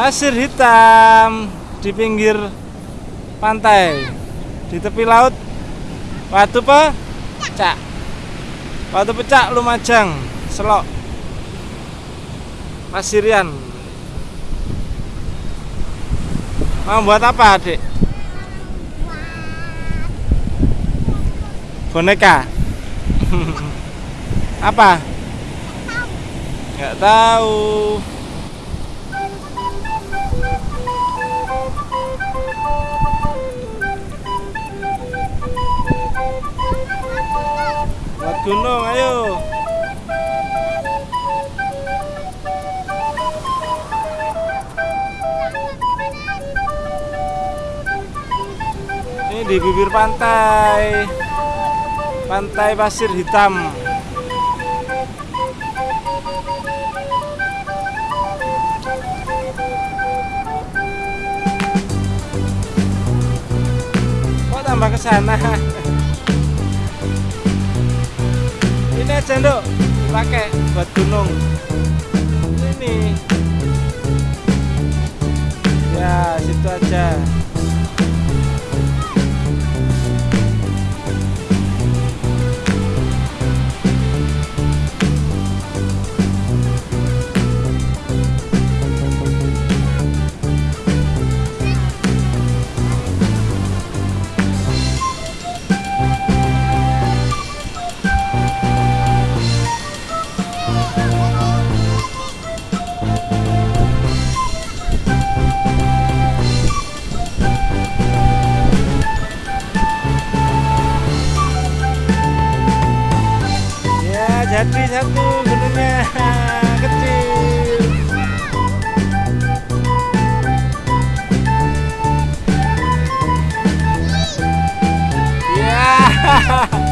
pasir hitam di pinggir pantai di tepi laut. Watu pecak. Watu pecak Lumajang Selok. Pasirian Mau buat apa adik? Boneka. Apa? Nggak tahu Buat gunung, ayo. Ini di bibir pantai. Pantai pasir hitam. Kok tambah ke sana? Ini aja, Nduk. Dipakai buat gunung. Ini. Ya, situ aja. Satu gunungnya kecil. Ya. Dan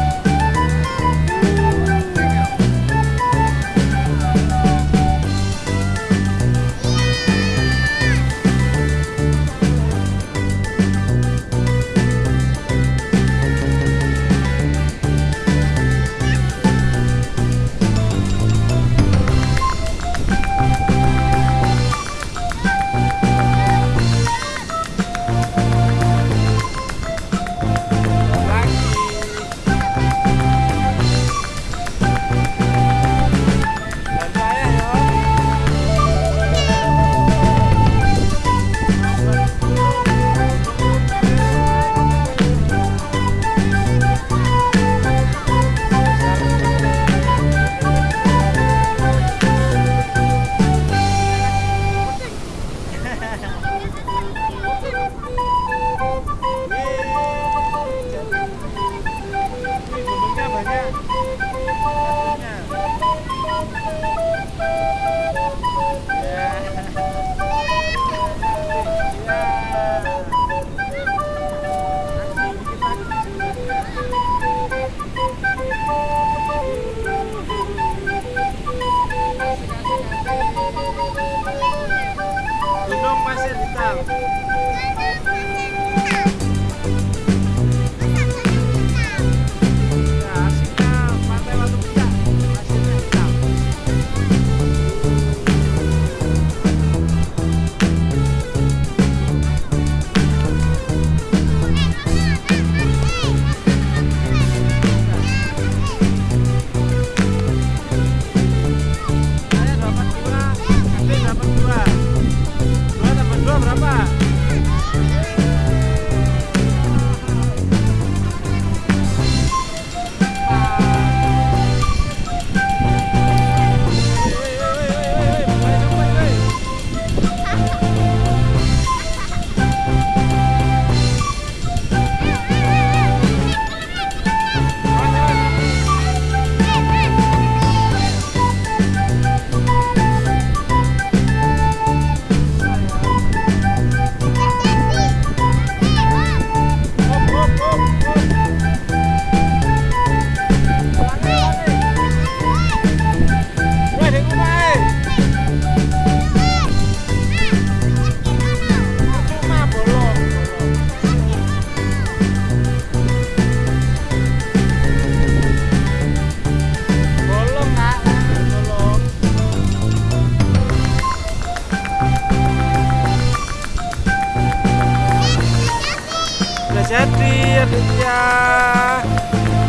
adiknya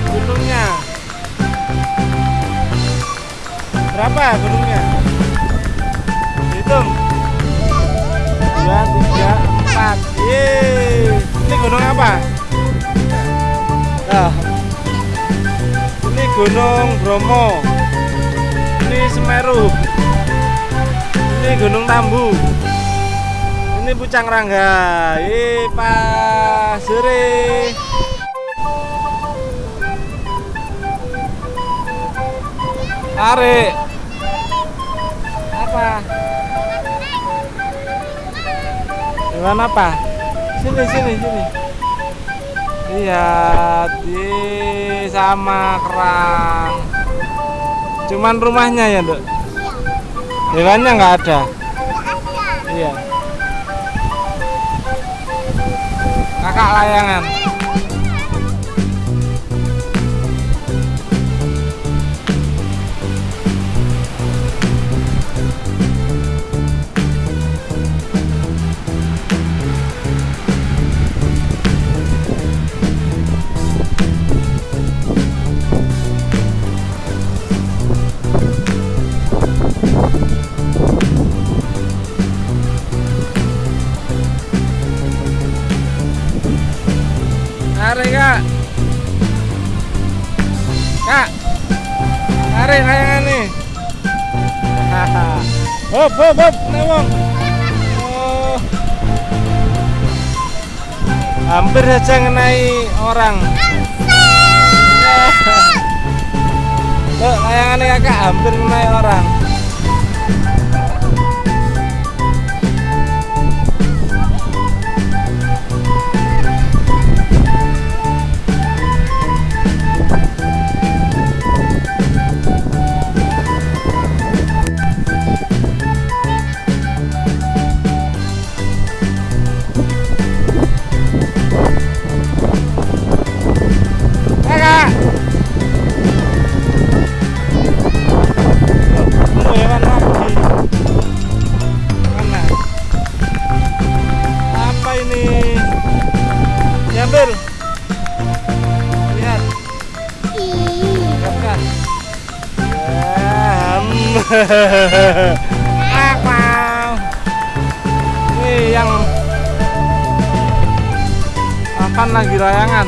gunungnya. Berapa gunungnya? Hitung. Dua, tiga, empat. Ini gunung apa? Nah, ini Gunung Bromo. Ini Semeru. Ini Gunung Tambu. Ini Pucang Rangga. Ih, Pak Suri. Tarik. Apa? Gimana apa? Sini sini sini. Lihat, di sama kerang. Cuman rumahnya ya, Dok. Hewannya nggak ada. Iya. Kakak layangan. Tarik layangan nih. Hop hop hop Newong oh. Hampir saja ngenai orang. Tuh layangannya kakak hampir ngenai orang Ini yang makan lagi layangan.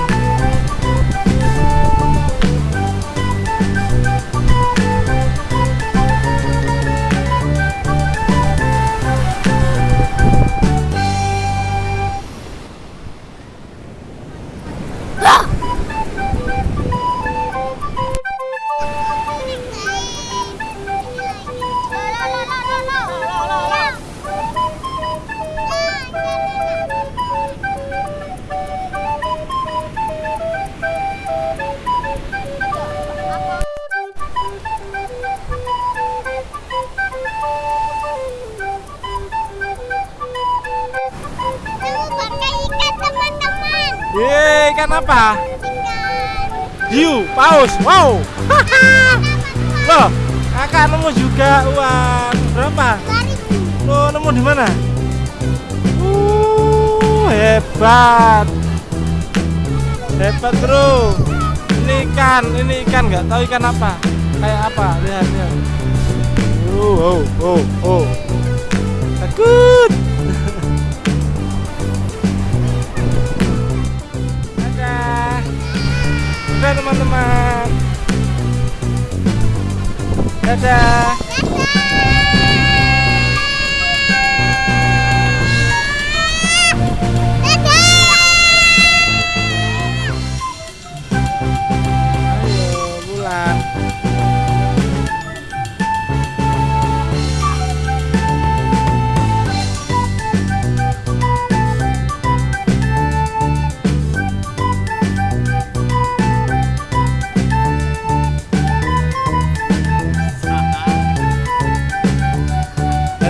Ikan apa? Hiu, paus, wow. Loh, kakak nemu juga uang Berapa? Lo nemu di mana? Uh, hebat. Hebat bro. Ini ikan, ini ikan nggak tahu ikan apa. Kayak apa, lihat lihat. Oh, oh, oh, oh. Takut Dadah.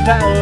That.